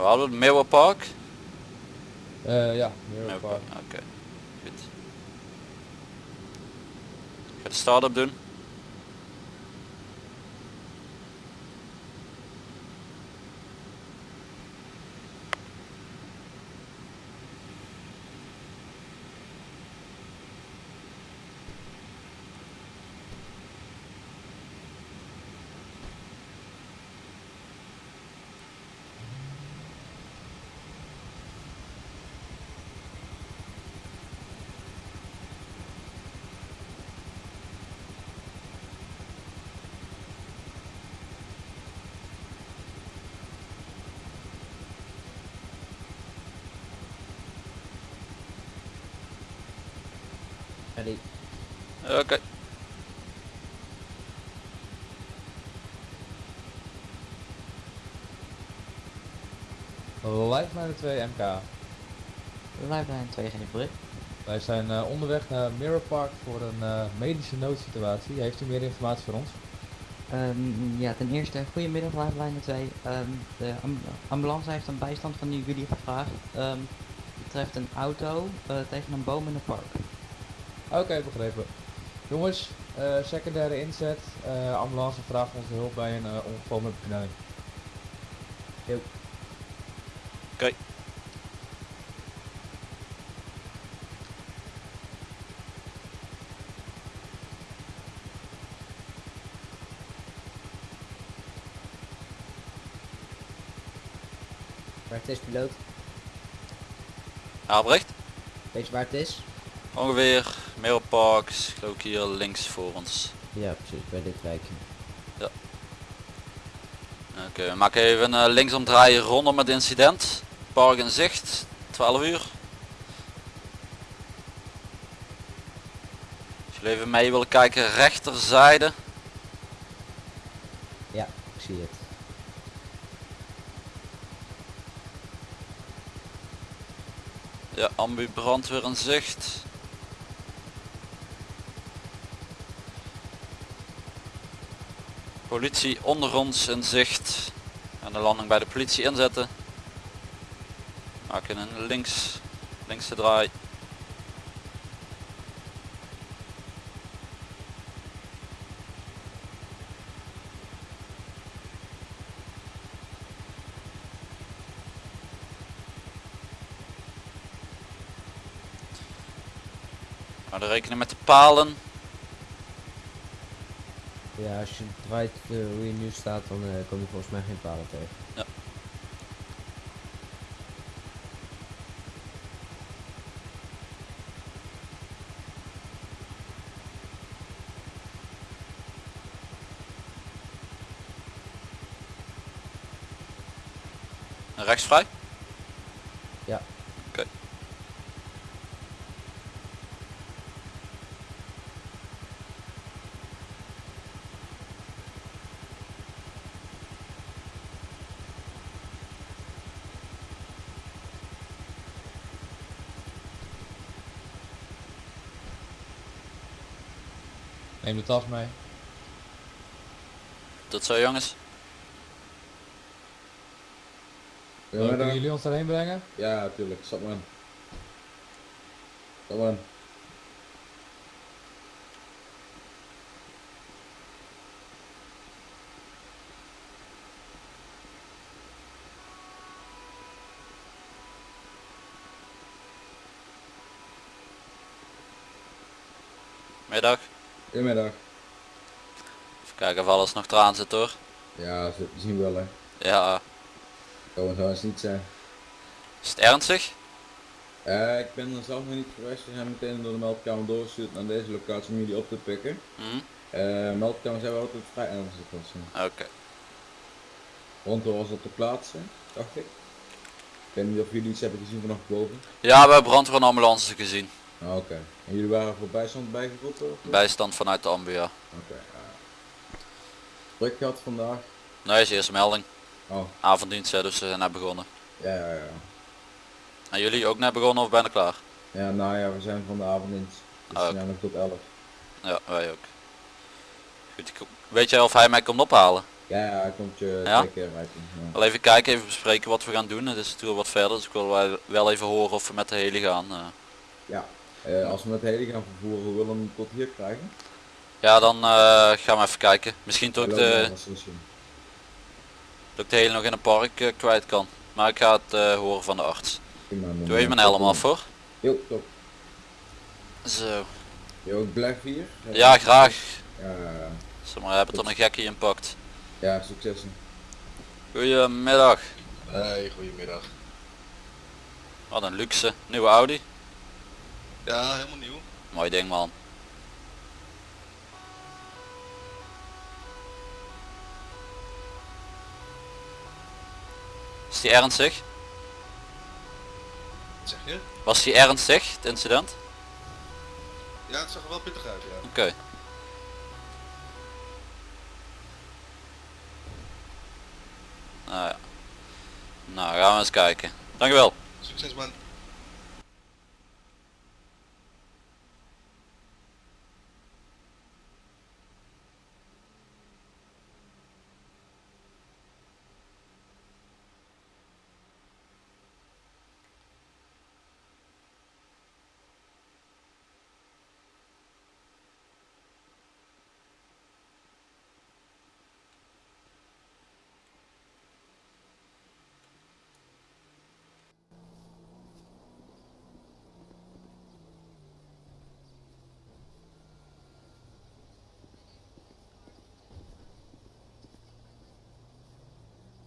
We hadden het Meeuwen Park. Eh ja, Mirror Park. Oké, goed. Ik ga de start-up doen. Ready. Oké. Lifeline 2 MK. Lifeline 2 geen bericht. Wij zijn eh, onderweg naar Mirror Park voor een eh, medische noodsituatie. Heeft u meer informatie voor ons? Ehm, ja, ten eerste, goedemiddag Lifeline 2. Ehm, de am- ambulance heeft een bijstand van jullie gevraagd. Ehm betreft een auto eh, tegen een boom in het park. Oké, begrepen. Jongens, eh, secundaire inzet. Eh, ambulance vraagt onze hulp bij een eh, ongeval met beknelling. Oké. Waar het is, piloot? Albrecht. Weet je waar het is? Ongeveer Is geloof ik hier links voor ons. Ja, precies, bij dit wijkje. Oké, we maken even een linksomdraaien rondom het incident. Park in zicht, 12 uur. Als jullie even mee willen kijken, rechterzijde. Ja, ik zie het. Ja, ambu brandweer in zicht. Politie onder ons in zicht. En de landing bij de politie inzetten. Maken een links, linkse draai. Maar rekenen met de palen. Ja, als je draait eh, hoe je nu staat, dan eh, kom je volgens mij geen palen tegen. Ja. Rechts vrij? Neem de tas mee. Tot zo jongens. Eh, kunnen jullie ons daarheen brengen? Ja, natuurlijk. Stap maar in. Stap maar in. Middag. Goedemiddag. Even kijken of alles nog eraan zit hoor. Ja, ze zien we wel hè. Ja, Kan zo eens niet zijn. is het ernstig? Eh, ik ben er zelf nog niet geweest. We zijn meteen door de meldkamer doorgestuurd naar deze locatie om jullie op te pikken. Hm? Eh meldkamers hebben altijd vrij ernstig was. hè. Oké. Ronto was op de plaats, dacht ik. Ik weet niet of jullie iets hebben gezien vanaf boven. Ja, we hebben brandweer en ambulance gezien. Ah, Oké. En jullie waren voor bijstand bijgeroepen? Bijstand vanuit de ambu, ja. Oké, ja. Druk gehad vandaag? Nee, is eerste melding. Oh, Avonddienst, hè, dus we zijn net begonnen. ja, ja, ja. En jullie ook net begonnen of bijna klaar? Ja, nou ja, we zijn van de avonddienst. Dus Ah, we zijn nog tot 11. Ja, wij ook. Goed, weet jij of hij mij komt ophalen? Ja, ja, hij komt je Ja? keer rijden. Ja. Wel even kijken, even bespreken wat we gaan doen. Het is natuurlijk wat verder, dus ik wil wel- even horen of we met de heli gaan. eh. Ja. Eh, als we met de heli gaan vervoeren, hoe willen we hem tot hier krijgen? Ja, dan eh, gaan we even kijken. Misschien dat ik Hallo, de, dat ik de heli nog in een park eh, kwijt kan. Maar ik ga het eh, horen van de arts. Doe even mijn helm tot af hoor. Jo, top. Zo. Je ook blijf hier? Ja, graag. Ja, ja, ja. Zeg maar, hebben toch een gekkie inpakt. ja succes. Goedemiddag. Hey, goedemiddag. Wat een luxe. Nieuwe Audi. Ja, helemaal nieuw. Mooi ding man. Is die ernstig? Wat zeg je? Was die ernstig, het incident? Ja, het zag er wel pittig uit, ja. Oké. Nou ja. Nou, gaan we eens kijken. Dankjewel. Succes man.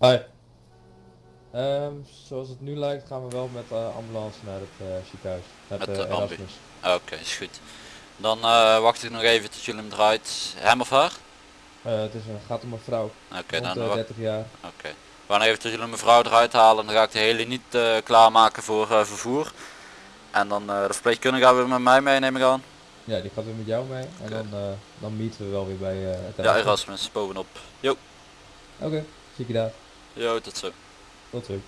Hoi. Ehm, zoals het nu lijkt gaan we wel met de ambulance naar het eh, ziekenhuis. Met, Met eh, de. Erasmus. Oké, is goed. Dan eh, wacht ik nog even tot jullie hem draait. Hem of haar? Eh, het is een, gaat om een vrouw. Oké, dan de wa- 30 jaar. Oké. We gaan even tot jullie mevrouw eruit halen. Dan ga ik de hele niet eh, klaarmaken voor eh, vervoer. En dan eh, de verpleegkundige gaan we met mij mee neem ik aan. Ja, die gaat weer met jou mee. En dan, eh, dan meeten we wel weer bij eh, het Ja, Erasmus. Bovenop. Jo, Oké, zie ik je daar. Jo, tot zo. Tot ziens.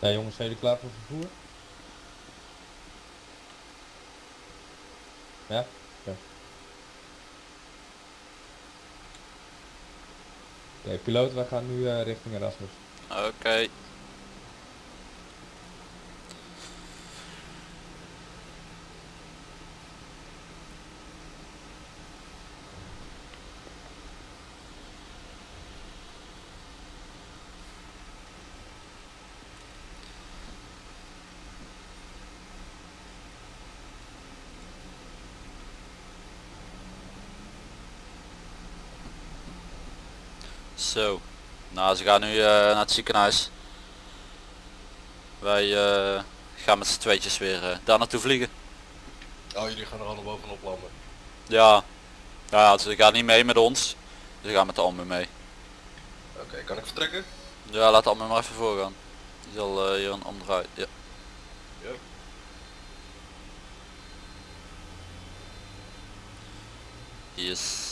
Ja jongens, zijn jullie klaar voor vervoer? Ja? Oké. Oké, piloot, wij gaan nu eh, richting Erasmus. Oké. Zo. Nou, ze gaan nu eh, naar het ziekenhuis. Wij eh, gaan met z'n tweetjes weer eh, daar naartoe vliegen. Oh, jullie gaan er allemaal bovenop landen. Ja. Ja, ze gaan niet mee met ons. Ze gaan met de Ambu mee. Oké, kan ik vertrekken? Ja, laat de Ambu maar even voorgaan. Die zal hier een omdraai. Ja. Ja. Yes.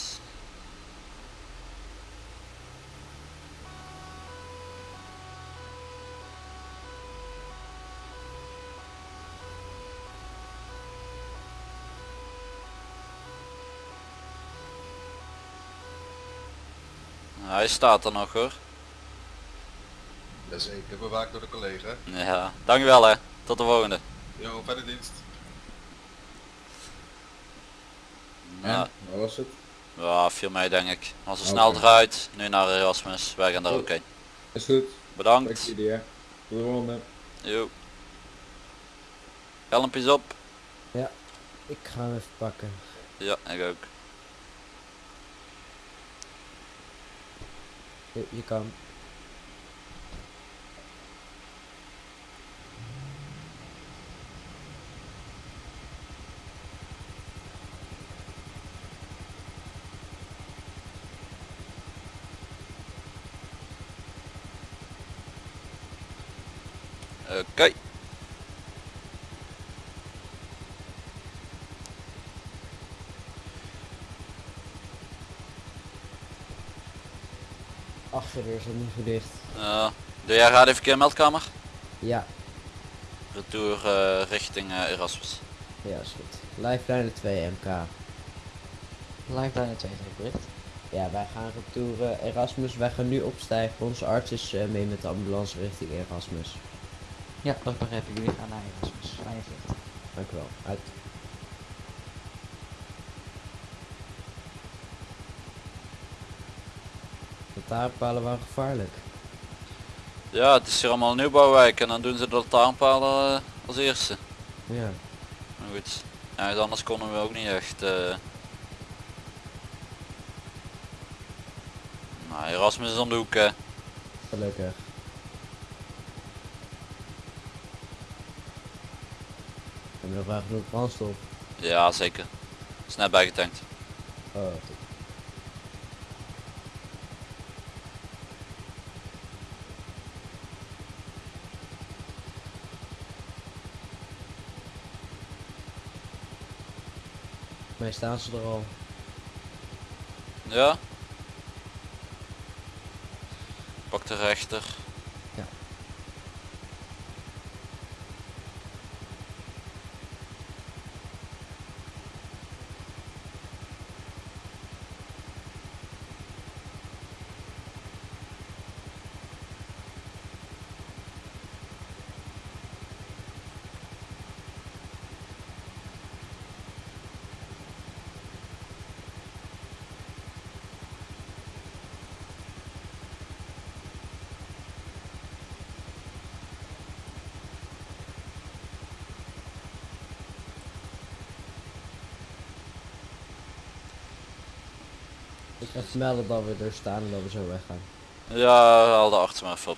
Hij staat er nog hoor. Jazeker, bewaakt door de collega. Ja, dankjewel hè. Tot de volgende. Yo, fijne dienst. En, Ja, waar was het? ja, viel mee denk ik. Als we snel eruit, nu naar Erasmus, wij gaan daar ook heen. Is goed. Dank Bedankt. Tot de volgende. Jo. Helmpjes op. Ik ga hem even pakken. Ja, ik ook. Je, je kan. Oké. Achterdeur is het niet goed dicht. Ja. doe jij gaat even keer meldkamer? Ja, Retour eh, richting eh, Erasmus. ja is goed. Lifeline 2 MK. Lifeline 2 bericht. Ja, wij gaan retour eh, Erasmus. Wij gaan nu opstijgen. Onze arts is eh, mee met de ambulance richting Erasmus. Ja, dat begrijp ik. Jullie gaan naar Erasmus. Fijne vlucht. Dank u wel. Uit. De taarpalen waren gevaarlijk. Ja, het is hier allemaal een nieuwbouwwijk en dan doen ze de lantaarnpalen eh, als eerste. Ja. Maar goed, ergens anders konden we ook niet echt. eh. Nou, Erasmus is om de hoek. hè. Gelukkig. Hebben we nog wel genoeg brandstof? Ja, zeker. Net bijgetankt. Oh, Mij staan ze er al. Ja. Pak de rechter. Ik ga melden dat we er staan en dat we zo weggaan. Ja, haal de arts maar even op.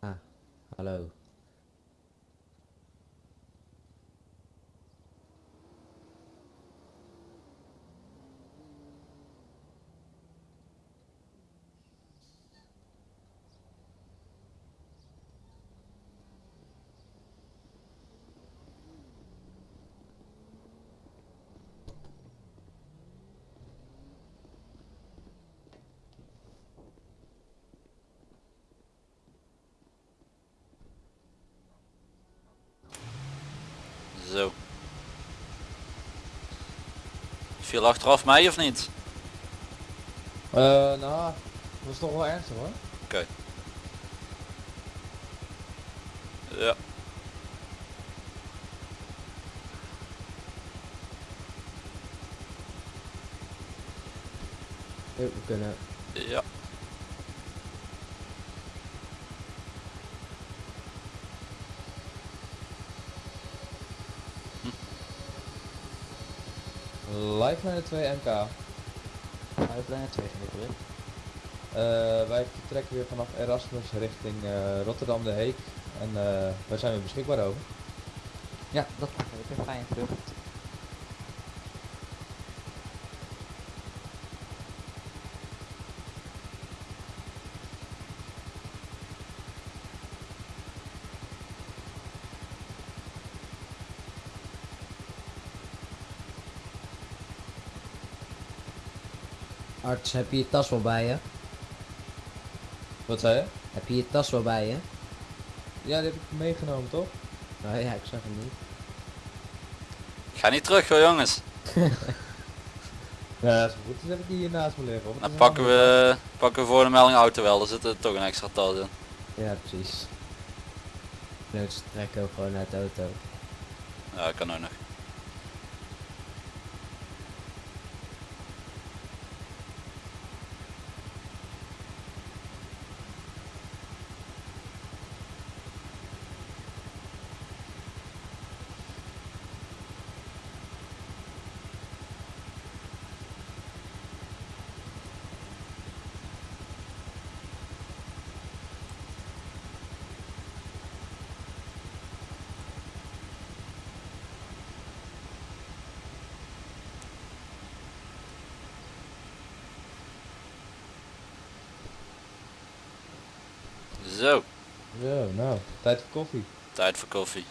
Ah, hallo. Zo. Viel achteraf mij of niet? Eh, nou, dat is toch wel ernstig hoor. Ja. Eh, We kunnen. Ja. Lifeline 2 MK. Lifeline 2 bericht. Eh, wij vertrekken weer vanaf Erasmus richting eh, Rotterdam de Heek. En eh wij zijn weer beschikbaar over. Ja, dat begrijp ik. Fijne vlucht. Arts, heb je je tas wel bij je? Wat zei je? Heb je je tas wel bij je? Ja, die heb ik meegenomen toch? Nou ja, ik zag hem niet. Ik ga niet terug hoor jongens. Ja, als het goed is heb ik die hier naast me liggen. Dan pakken we, pakken we voor de melding auto wel. Er zit er toch een extra tas in. Ja, precies. desnoods trekken we gewoon uit de auto. Ja, kan ook nog. Zo, Zo, nou, tijd voor koffie. tijd voor koffie.